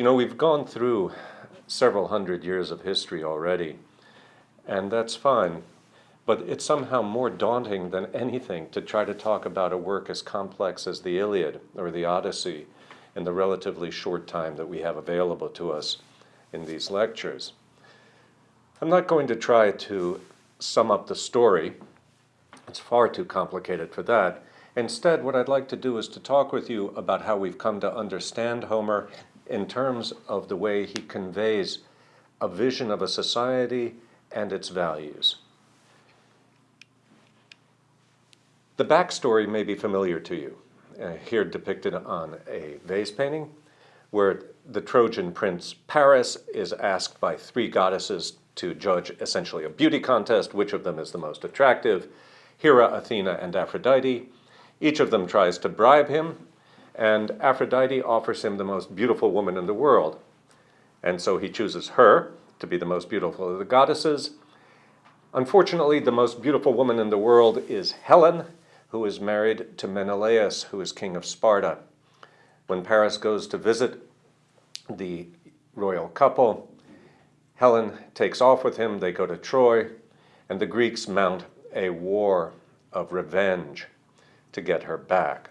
You know, we've gone through several hundred years of history already, and that's fine. But it's somehow more daunting than anything to try to talk about a work as complex as the Iliad or the Odyssey in the relatively short time that we have available to us in these lectures. I'm not going to try to sum up the story. It's far too complicated for that. Instead, what I'd like to do is to talk with you about how we've come to understand Homer in terms of the way he conveys a vision of a society and its values. The backstory may be familiar to you, uh, here depicted on a vase painting, where the Trojan prince Paris is asked by three goddesses to judge essentially a beauty contest, which of them is the most attractive, Hera, Athena, and Aphrodite. Each of them tries to bribe him, and Aphrodite offers him the most beautiful woman in the world. And so he chooses her to be the most beautiful of the goddesses. Unfortunately, the most beautiful woman in the world is Helen, who is married to Menelaus, who is king of Sparta. When Paris goes to visit the royal couple, Helen takes off with him, they go to Troy, and the Greeks mount a war of revenge to get her back.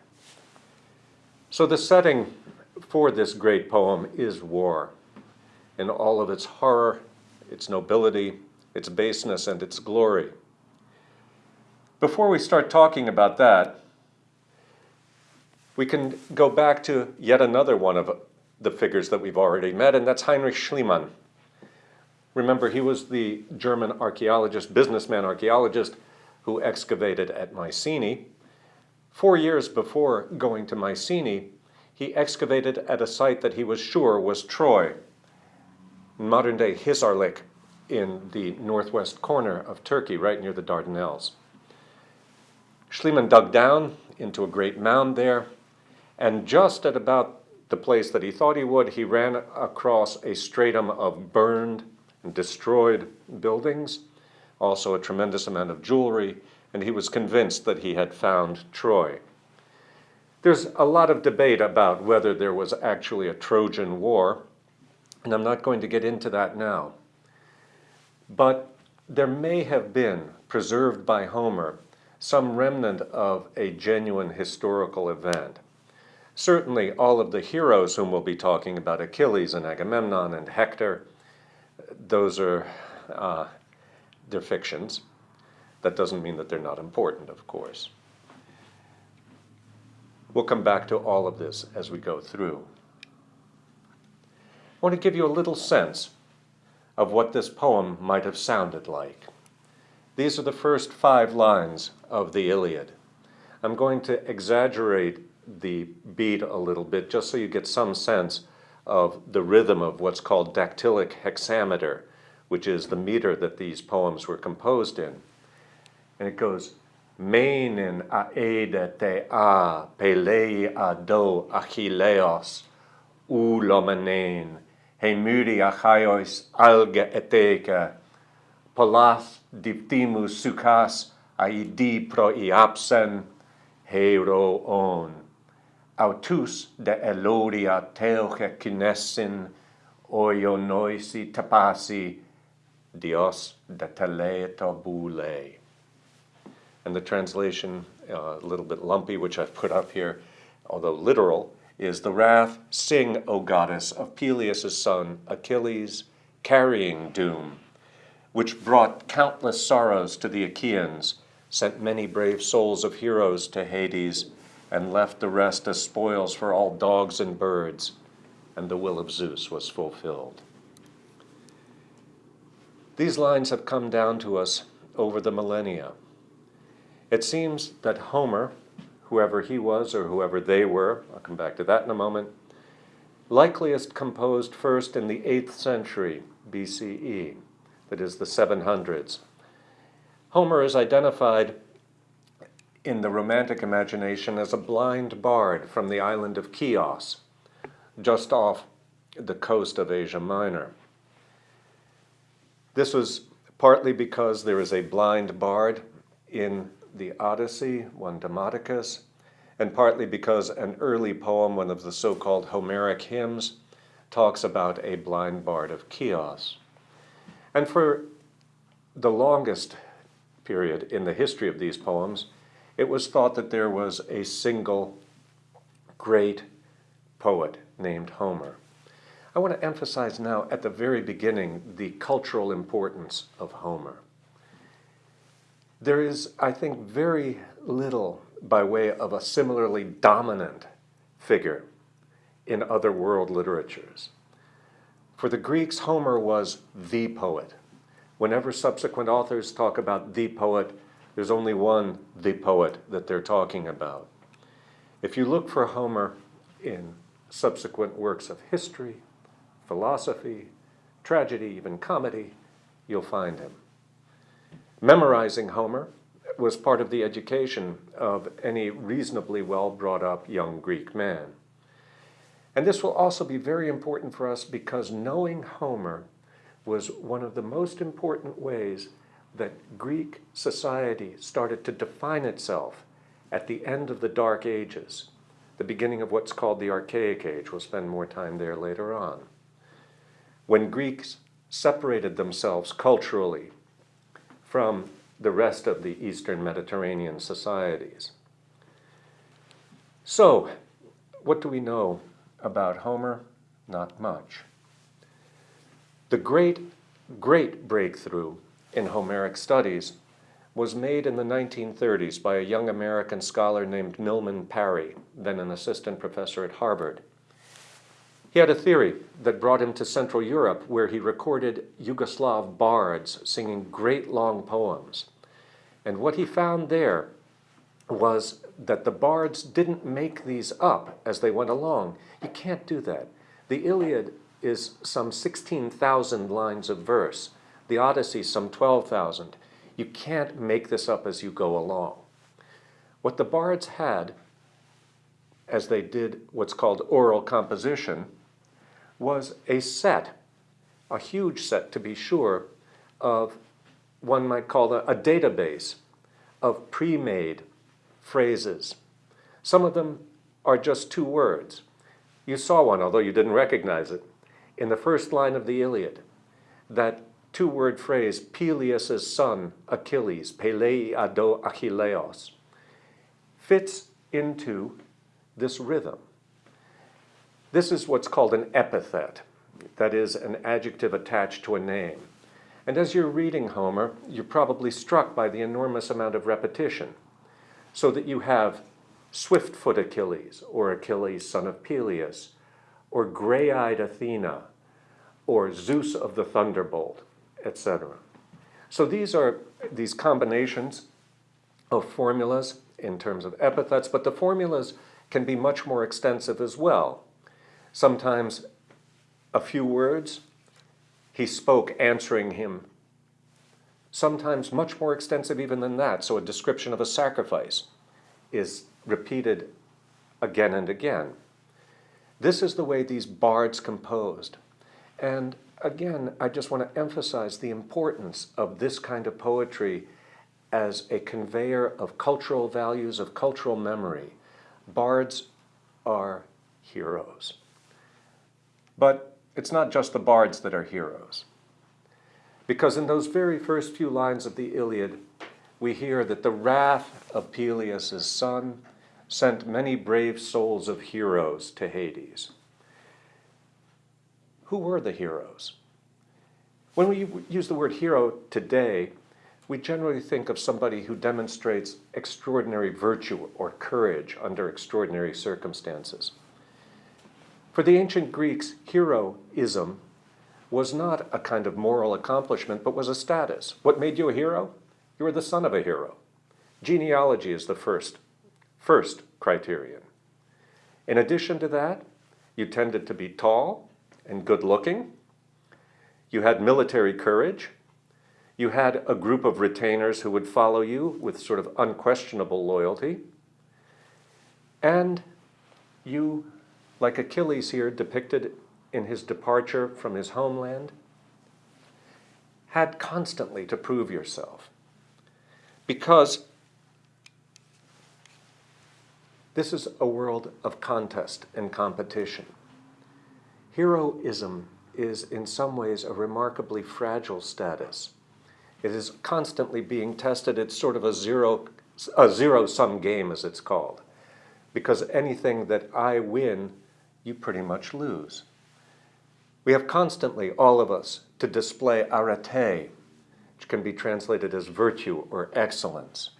So the setting for this great poem is war in all of its horror, its nobility, its baseness, and its glory. Before we start talking about that, we can go back to yet another one of the figures that we've already met, and that's Heinrich Schliemann. Remember, he was the German archaeologist, businessman archaeologist, who excavated at Mycenae. Four years before going to Mycenae, he excavated at a site that he was sure was Troy, modern-day Hisarlik, in the northwest corner of Turkey, right near the Dardanelles. Schliemann dug down into a great mound there, and just at about the place that he thought he would, he ran across a stratum of burned and destroyed buildings, also a tremendous amount of jewelry, and he was convinced that he had found Troy. There's a lot of debate about whether there was actually a Trojan War, and I'm not going to get into that now. But there may have been, preserved by Homer, some remnant of a genuine historical event. Certainly all of the heroes whom we'll be talking about, Achilles and Agamemnon and Hector, those are uh, they're fictions. That doesn't mean that they're not important, of course. We'll come back to all of this as we go through. I want to give you a little sense of what this poem might have sounded like. These are the first five lines of the Iliad. I'm going to exaggerate the beat a little bit just so you get some sense of the rhythm of what's called dactylic hexameter, which is the meter that these poems were composed in. and it goes menin aeda te a pelei do achilleos he hemuri achaios alga eteka palas diptimus sukas aidi pro iapsen hero on. Autus de elodia teoche kinesin oionoisi tapasi dios de teleto bulei. And the translation, uh, a little bit lumpy, which I've put up here, although literal, is the wrath, sing, O goddess, of Peleus' son Achilles, carrying doom, which brought countless sorrows to the Achaeans, sent many brave souls of heroes to Hades, and left the rest as spoils for all dogs and birds, and the will of Zeus was fulfilled. These lines have come down to us over the millennia. It seems that Homer, whoever he was or whoever they were, I'll come back to that in a moment, likeliest composed first in the 8th century BCE, that is the 700s. Homer is identified in the Romantic imagination as a blind bard from the island of Chios, just off the coast of Asia Minor. This was partly because there is a blind bard in the Odyssey, one Demodocus, and partly because an early poem, one of the so-called Homeric hymns, talks about a blind bard of Chios. And for the longest period in the history of these poems, it was thought that there was a single great poet named Homer. I want to emphasize now at the very beginning the cultural importance of Homer. There is, I think, very little by way of a similarly dominant figure in other world literatures. For the Greeks, Homer was the poet. Whenever subsequent authors talk about the poet, there's only one the poet that they're talking about. If you look for Homer in subsequent works of history, philosophy, tragedy, even comedy, you'll find him. Memorizing Homer was part of the education of any reasonably well brought up young Greek man. And this will also be very important for us because knowing Homer was one of the most important ways that Greek society started to define itself at the end of the Dark Ages, the beginning of what's called the Archaic Age. We'll spend more time there later on. When Greeks separated themselves culturally from the rest of the Eastern Mediterranean societies. So, what do we know about Homer? Not much. The great, great breakthrough in Homeric studies was made in the 1930s by a young American scholar named Milman Parry, then an assistant professor at Harvard. He had a theory that brought him to Central Europe where he recorded Yugoslav bards singing great long poems. And what he found there was that the bards didn't make these up as they went along. You can't do that. The Iliad is some 16,000 lines of verse. The Odyssey some 12,000. You can't make this up as you go along. What the bards had, as they did what's called oral composition, was a set, a huge set to be sure, of one might call a, a database of pre-made phrases. Some of them are just two words. You saw one, although you didn't recognize it, in the first line of the Iliad. That two-word phrase, Peleus' son, Achilles, Pelei ado Achilleos, fits into this rhythm. This is what's called an epithet, that is, an adjective attached to a name. And as you're reading Homer, you're probably struck by the enormous amount of repetition, so that you have swift-foot Achilles, or Achilles, son of Peleus, or gray-eyed Athena, or Zeus of the thunderbolt, etc. So these are these combinations of formulas in terms of epithets, but the formulas can be much more extensive as well. Sometimes a few words, he spoke answering him. Sometimes much more extensive even than that, so a description of a sacrifice is repeated again and again. This is the way these bards composed. And again, I just want to emphasize the importance of this kind of poetry as a conveyor of cultural values, of cultural memory. Bards are heroes. But it's not just the bards that are heroes. Because in those very first few lines of the Iliad, we hear that the wrath of Peleus' son sent many brave souls of heroes to Hades. Who were the heroes? When we use the word hero today, we generally think of somebody who demonstrates extraordinary virtue or courage under extraordinary circumstances. For the ancient Greeks, heroism was not a kind of moral accomplishment, but was a status. What made you a hero? You were the son of a hero. Genealogy is the first, first criterion. In addition to that, you tended to be tall and good looking. You had military courage. You had a group of retainers who would follow you with sort of unquestionable loyalty. And you like Achilles here depicted in his departure from his homeland, had constantly to prove yourself. Because this is a world of contest and competition. heroism is in some ways a remarkably fragile status. It is constantly being tested. It's sort of a zero, a zero-sum game, as it's called. Because anything that I win, you pretty much lose. We have constantly, all of us, to display arete, which can be translated as virtue or excellence.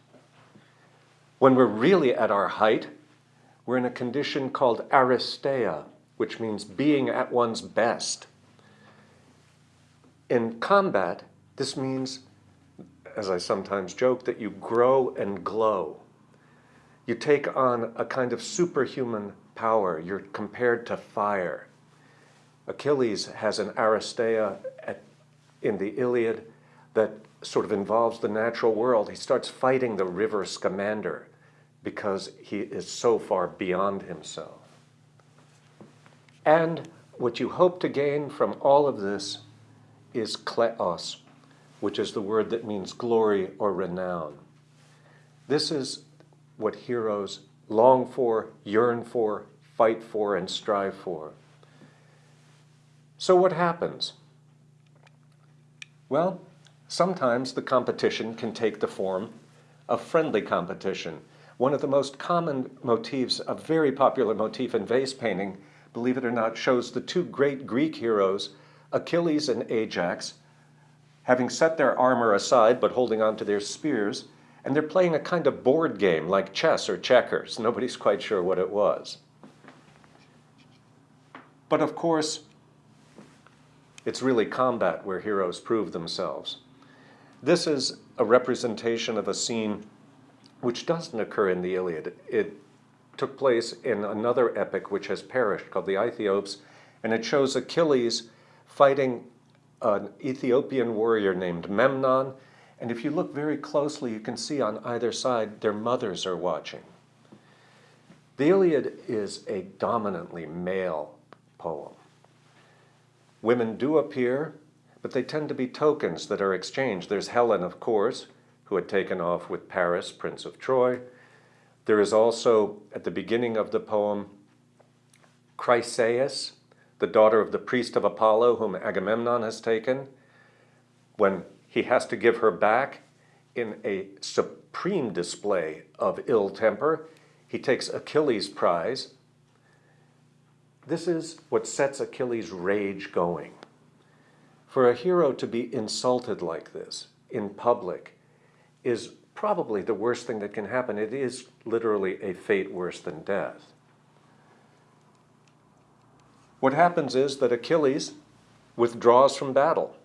When we're really at our height, we're in a condition called aristeia, which means being at one's best. In combat, this means, as I sometimes joke, that you grow and glow. You take on a kind of superhuman power. You're compared to fire. Achilles has an aristeia at, in the Iliad that sort of involves the natural world. He starts fighting the river Scamander because he is so far beyond himself. And what you hope to gain from all of this is kleos, which is the word that means glory or renown. This is what heroes long for, yearn for, fight for, and strive for. So what happens? Well, sometimes the competition can take the form of friendly competition. One of the most common motifs, a very popular motif in vase painting, believe it or not, shows the two great Greek heroes, Achilles and Ajax, having set their armor aside but holding on to their spears, and they're playing a kind of board game like chess or checkers. Nobody's quite sure what it was. But of course, it's really combat where heroes prove themselves. This is a representation of a scene which doesn't occur in the Iliad. It took place in another epic which has perished called the Aethiops, and it shows Achilles fighting an Ethiopian warrior named Memnon, and if you look very closely, you can see on either side their mothers are watching. The Iliad is a dominantly male poem. Women do appear, but they tend to be tokens that are exchanged. There's Helen, of course, who had taken off with Paris, Prince of Troy. There is also, at the beginning of the poem, Chryseis, the daughter of the priest of Apollo, whom Agamemnon has taken. When he has to give her back in a supreme display of ill temper, he takes Achilles' prize, this is what sets Achilles' rage going. For a hero to be insulted like this in public is probably the worst thing that can happen. It is literally a fate worse than death. What happens is that Achilles withdraws from battle.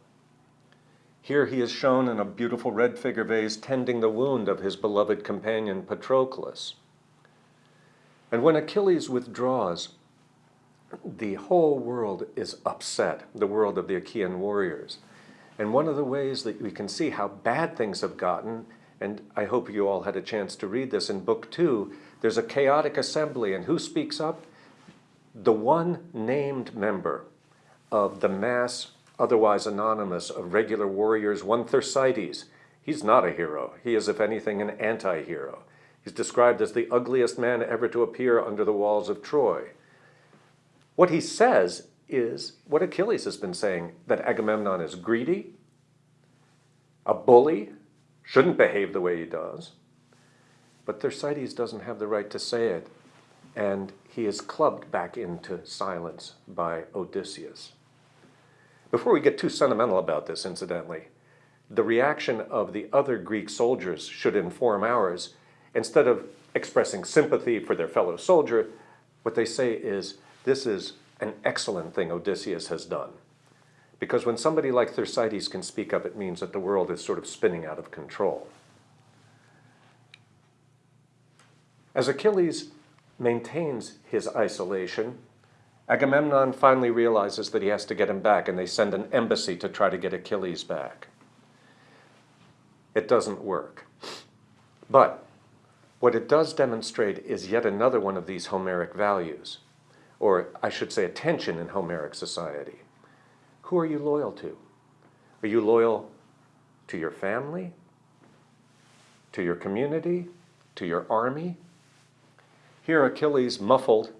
Here he is shown in a beautiful red figure vase tending the wound of his beloved companion Patroclus. And when Achilles withdraws, the whole world is upset, the world of the Achaean warriors. And one of the ways that we can see how bad things have gotten, and I hope you all had a chance to read this in book two, there's a chaotic assembly, and who speaks up? The one named member of the mass, otherwise anonymous, of regular warriors, one Thersites. He's not a hero. He is, if anything, an anti-hero. He's described as the ugliest man ever to appear under the walls of Troy. What he says is what Achilles has been saying, that Agamemnon is greedy, a bully, shouldn't behave the way he does. But Thersites doesn't have the right to say it, and he is clubbed back into silence by Odysseus. Before we get too sentimental about this, incidentally, the reaction of the other Greek soldiers should inform ours. Instead of expressing sympathy for their fellow soldier, what they say is, this is an excellent thing Odysseus has done. Because when somebody like Thersites can speak up, it means that the world is sort of spinning out of control. As Achilles maintains his isolation, Agamemnon finally realizes that he has to get him back, and they send an embassy to try to get Achilles back. It doesn't work. But what it does demonstrate is yet another one of these Homeric values or I should say a tension in Homeric society. Who are you loyal to? Are you loyal to your family, to your community, to your army? Here Achilles, muffled,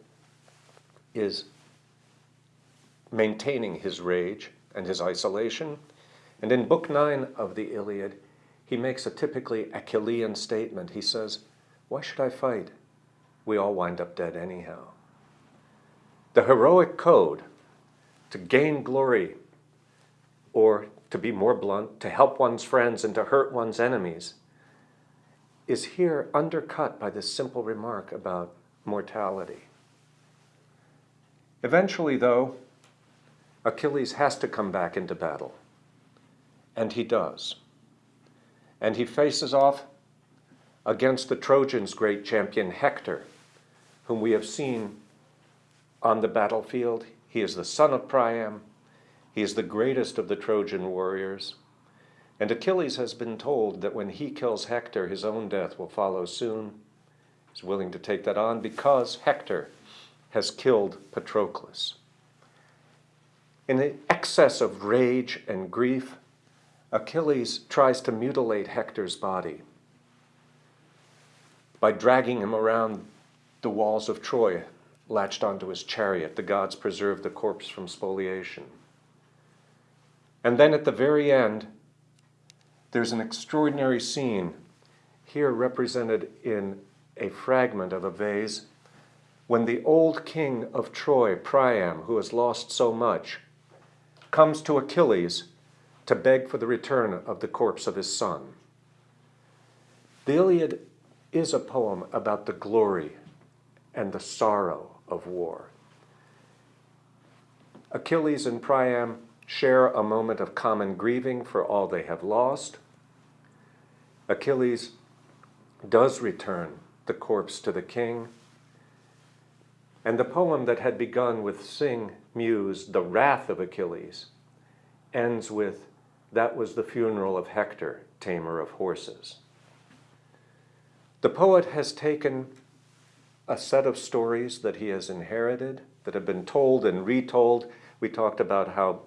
is maintaining his rage and his isolation. And in Book 9 of the Iliad, he makes a typically Achillean statement. He says, Why should I fight? We all wind up dead anyhow. The heroic code to gain glory, or to be more blunt, to help one's friends and to hurt one's enemies, is here undercut by this simple remark about mortality. Eventually, though, Achilles has to come back into battle. And he does. And he faces off against the Trojans' great champion Hector, whom we have seen on the battlefield. He is the son of Priam. He is the greatest of the Trojan warriors. And Achilles has been told that when he kills Hector, his own death will follow soon. He's willing to take that on because Hector has killed Patroclus. In the excess of rage and grief, Achilles tries to mutilate Hector's body by dragging him around the walls of Troy, latched onto his chariot. The gods preserve the corpse from spoliation. And then at the very end, there's an extraordinary scene here represented in a fragment of a vase when the old king of Troy, Priam, who has lost so much, comes to Achilles to beg for the return of the corpse of his son. The Iliad is a poem about the glory and the sorrow of war. Achilles and Priam share a moment of common grieving for all they have lost. Achilles does return the corpse to the king. And the poem that had begun with Sing Muse, the wrath of Achilles, ends with that was the funeral of Hector, tamer of horses. The poet has taken a set of stories that he has inherited, that have been told and retold. We talked about how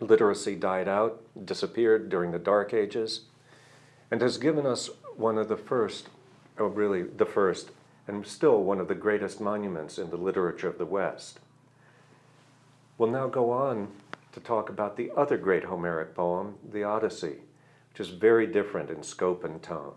literacy died out, disappeared during the Dark Ages, and has given us one of the first, or really the first, and still one of the greatest monuments in the literature of the West. We'll now go on to talk about the other great Homeric poem, the Odyssey, which is very different in scope and tone.